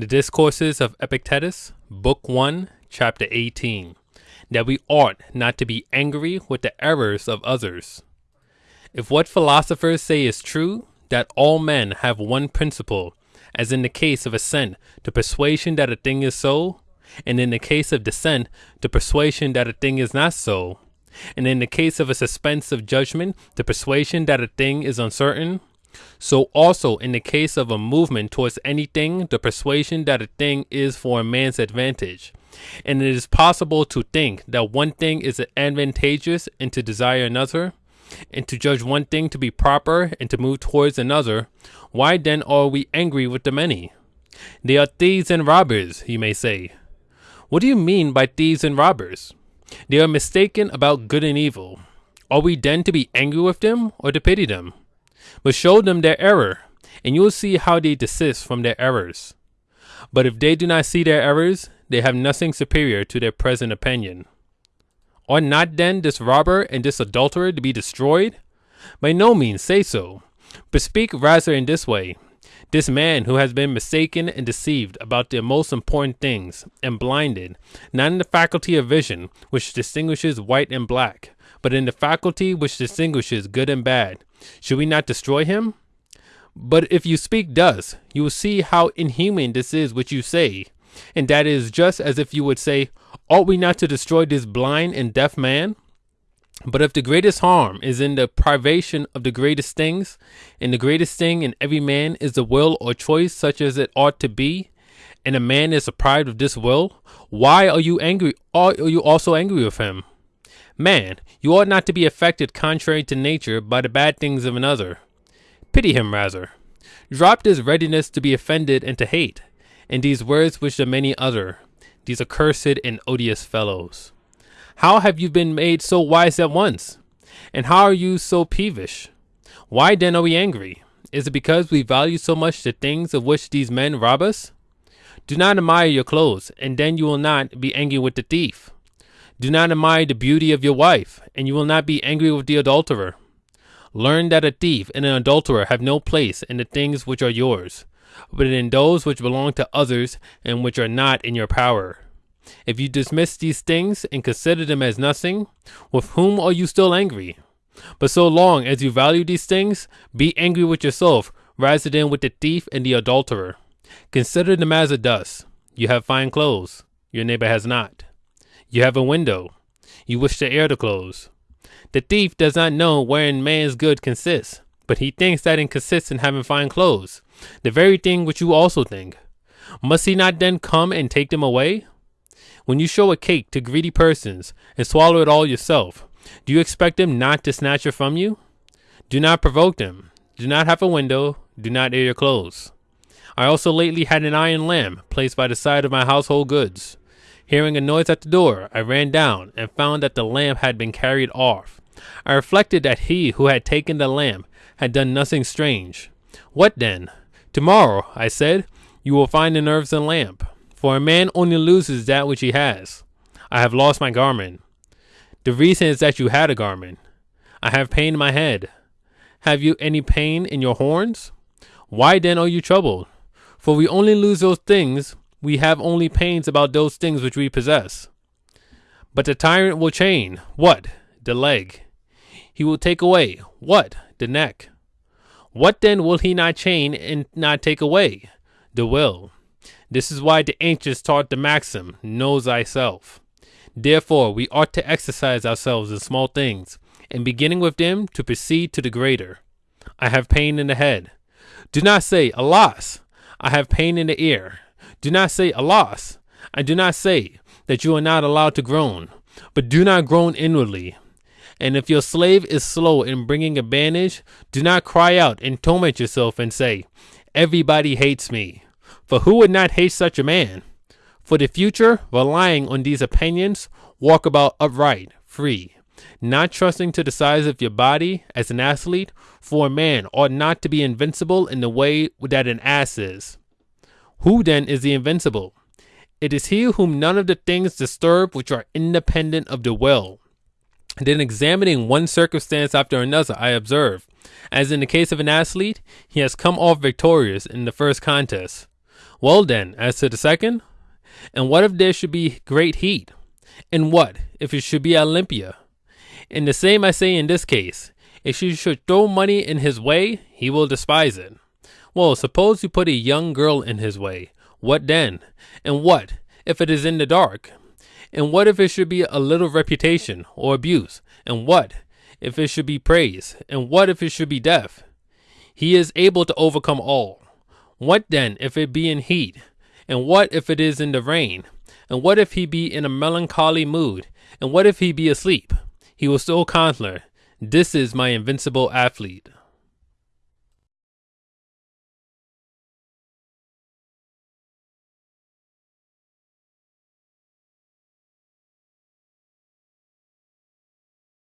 The Discourses of Epictetus, Book 1, Chapter 18, that we ought not to be angry with the errors of others. If what philosophers say is true, that all men have one principle, as in the case of assent to persuasion that a thing is so, and in the case of dissent to persuasion that a thing is not so, and in the case of a suspense of judgment to persuasion that a thing is uncertain, so also in the case of a movement towards anything, the persuasion that a thing is for a man's advantage. And it is possible to think that one thing is advantageous and to desire another, and to judge one thing to be proper and to move towards another. Why then are we angry with the many? They are thieves and robbers, you may say. What do you mean by thieves and robbers? They are mistaken about good and evil. Are we then to be angry with them or to pity them? But show them their error, and you will see how they desist from their errors. But if they do not see their errors, they have nothing superior to their present opinion. Are not then this robber and this adulterer to be destroyed? By no means say so, but speak rather in this way. This man who has been mistaken and deceived about the most important things, and blinded, not in the faculty of vision, which distinguishes white and black, but in the faculty which distinguishes good and bad, should we not destroy him? But if you speak thus, you will see how inhuman this is which you say, and that is just as if you would say, Ought we not to destroy this blind and deaf man? But if the greatest harm is in the privation of the greatest things, and the greatest thing in every man is the will or choice such as it ought to be, and a man is deprived of this will, why are you angry? Are you also angry with him? Man, you ought not to be affected contrary to nature by the bad things of another. Pity him rather. Drop this readiness to be offended and to hate, and these words which the many utter, these accursed and odious fellows. How have you been made so wise at once? And how are you so peevish? Why then are we angry? Is it because we value so much the things of which these men rob us? Do not admire your clothes, and then you will not be angry with the thief. Do not admire the beauty of your wife, and you will not be angry with the adulterer. Learn that a thief and an adulterer have no place in the things which are yours, but in those which belong to others and which are not in your power. If you dismiss these things and consider them as nothing, with whom are you still angry? But so long as you value these things, be angry with yourself rather than with the thief and the adulterer. Consider them as a dust. You have fine clothes, your neighbor has not. You have a window, you wish the air to close. The thief does not know wherein man's good consists, but he thinks that it consists in having fine clothes, the very thing which you also think. Must he not then come and take them away? When you show a cake to greedy persons and swallow it all yourself, do you expect them not to snatch it from you? Do not provoke them. Do not have a window. Do not air your clothes. I also lately had an iron lamp placed by the side of my household goods. Hearing a noise at the door, I ran down and found that the lamp had been carried off. I reflected that he who had taken the lamp had done nothing strange. What then? Tomorrow, I said, you will find the nerves and lamp, for a man only loses that which he has. I have lost my garment. The reason is that you had a garment. I have pain in my head. Have you any pain in your horns? Why then are you troubled? For we only lose those things, we have only pains about those things which we possess. But the tyrant will chain, what? The leg. He will take away, what? The neck. What then will he not chain and not take away? The will. This is why the ancients taught the maxim, know thyself. Therefore, we ought to exercise ourselves in small things, and beginning with them, to proceed to the greater. I have pain in the head. Do not say, Alas! I have pain in the ear. Do not say, Alas! I do not say that you are not allowed to groan, but do not groan inwardly. And if your slave is slow in bringing a bandage, do not cry out and torment yourself and say, Everybody hates me. For who would not hate such a man? For the future, relying on these opinions, walk about upright, free, not trusting to the size of your body as an athlete, for a man ought not to be invincible in the way that an ass is. Who then is the invincible? It is he whom none of the things disturb which are independent of the will. Then examining one circumstance after another, I observe, as in the case of an athlete, he has come off victorious in the first contest. Well then, as to the second, and what if there should be great heat? And what if it should be Olympia? And the same I say in this case. If you should throw money in his way, he will despise it. Well, suppose you put a young girl in his way. What then? And what if it is in the dark? And what if it should be a little reputation or abuse? And what if it should be praise? And what if it should be death? He is able to overcome all. What then if it be in heat? And what if it is in the rain? And what if he be in a melancholy mood? And what if he be asleep? He will still conquer. This is my invincible athlete.